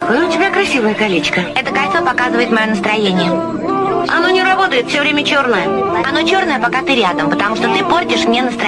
Какое у тебя красивое колечко. Это кольцо показывает мое настроение. Оно не работает, все время черное. Оно черное, пока ты рядом, потому что ты портишь мне настроение.